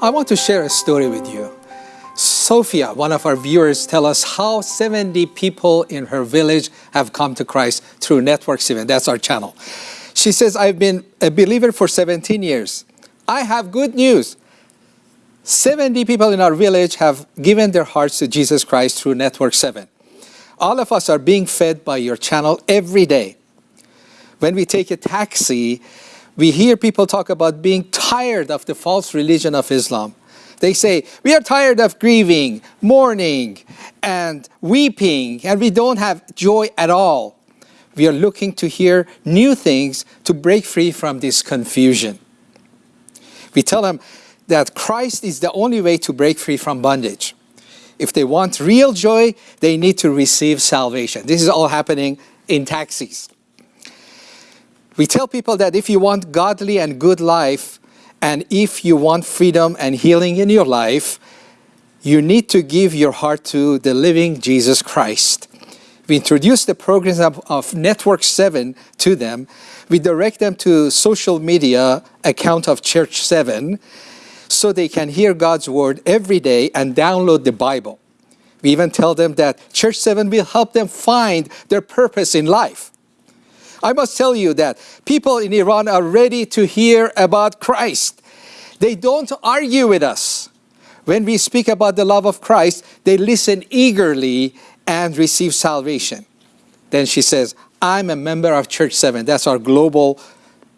I want to share a story with you. Sophia, one of our viewers, tell us how 70 people in her village have come to Christ through Network 7. That's our channel. She says, I've been a believer for 17 years. I have good news. 70 people in our village have given their hearts to Jesus Christ through Network 7. All of us are being fed by your channel every day. When we take a taxi, we hear people talk about being tired of the false religion of Islam. They say, we are tired of grieving, mourning, and weeping, and we don't have joy at all. We are looking to hear new things to break free from this confusion. We tell them that Christ is the only way to break free from bondage. If they want real joy, they need to receive salvation. This is all happening in taxis. We tell people that if you want godly and good life, and if you want freedom and healing in your life, you need to give your heart to the living Jesus Christ. We introduce the programs of, of, Network 7 to them. We direct them to social media account of Church 7 so they can hear God's word every day and download the Bible. We even tell them that Church 7 will help them find their purpose in life. I must tell you that people in Iran are ready to hear about Christ. They don't argue with us. When we speak about the love of Christ, they listen eagerly and receive salvation. Then she says, I'm a member of Church 7. That's our global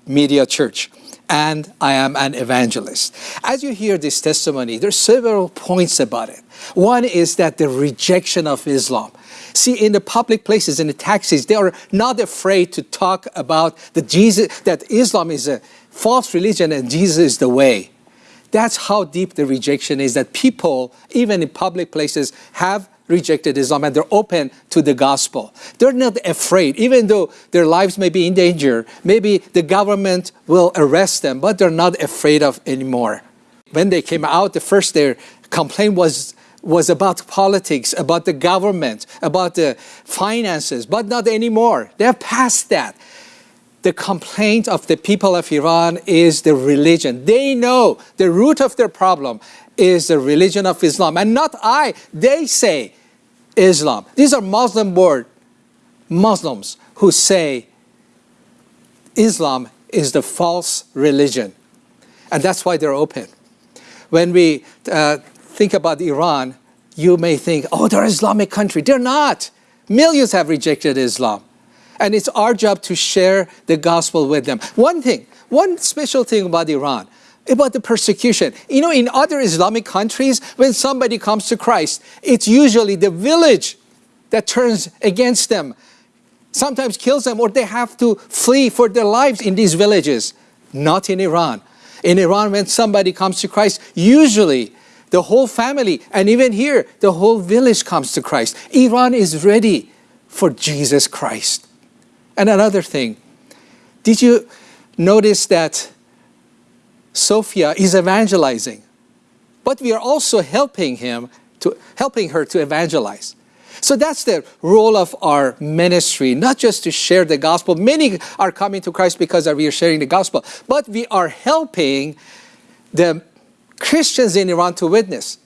media church. And I am an evangelist. As you hear this testimony, there's several points about it. One is that the rejection of Islam. See, in the public places, in the taxis, they are not afraid to talk about the Jesus, that Islam is a false religion and Jesus is the way. That's how deep the rejection is that people, even in public places, have rejected Islam and they're open to the gospel. They're not afraid, even though their lives may be in danger. Maybe the government will arrest them, but they're not afraid of anymore. When they came out, the first their complaint was was about politics, about the government, about the finances, but not anymore. They're past that. The complaint of the people of Iran is the religion. They know the root of their problem is the religion of Islam. And not I, they say Islam. These are Muslim born Muslims who say Islam is the false religion. And that's why they're open. When we uh, think about Iran, you may think, oh, they're an Islamic country. They're not. Millions have rejected Islam. And it's our job to share the gospel with them. One thing, one special thing about Iran, about the persecution. You know, in other Islamic countries, when somebody comes to Christ, it's usually the village that turns against them, sometimes kills them, or they have to flee for their lives in these villages. Not in Iran. In Iran, when somebody comes to Christ, usually the whole family, and even here, the whole village comes to Christ. Iran is ready for Jesus Christ. And another thing, did you notice that Sophia is evangelizing? But we are also helping him to helping her to evangelize. So that's the role of our ministry, not just to share the gospel. Many are coming to Christ because we are sharing the gospel, but we are helping the Christians in Iran to witness.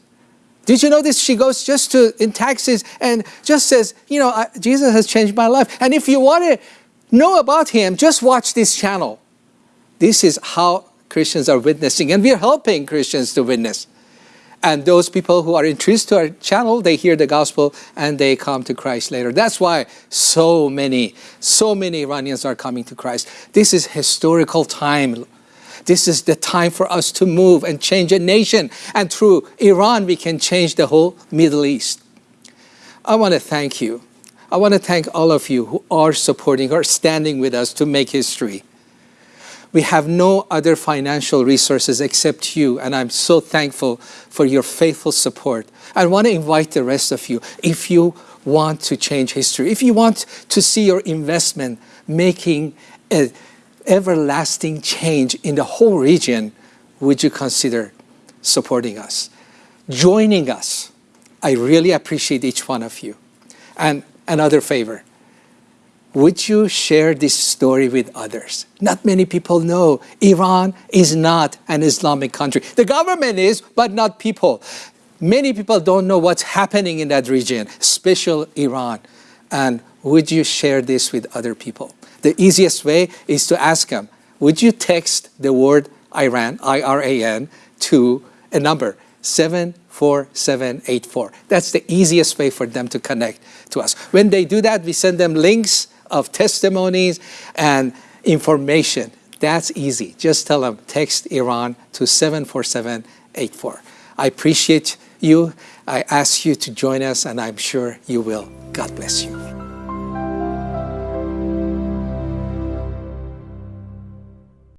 Did you know this? She goes just to in taxis and just says, you know, I, Jesus has changed my life. And if you want to know about him, just watch this channel. This is how Christians are witnessing, and we're helping Christians to witness. And those people who are introduced to our channel, they hear the gospel and they come to Christ later. That's why so many, so many Iranians are coming to Christ. This is historical time, this is the time for us to move and change a nation. And through Iran, we can change the whole Middle East. I want to thank you. I want to thank all of you who are supporting or standing with us to make history. We have no other financial resources except you, and I'm so thankful for your faithful support. I want to invite the rest of you, if you want to change history, if you want to see your investment making a everlasting change in the whole region, would you consider supporting us, joining us? I really appreciate each one of you. And another favor, would you share this story with others? Not many people know Iran is not an Islamic country. The government is, but not people. Many people don't know what's happening in that region, especially Iran. And would you share this with other people? The easiest way is to ask them, would you text the word Iran, I-R-A-N, to a number, 74784. That's the easiest way for them to connect to us. When they do that, we send them links of testimonies and information. That's easy. Just tell them, text Iran to 74784. I appreciate you. I ask you to join us, and I'm sure you will. God bless you.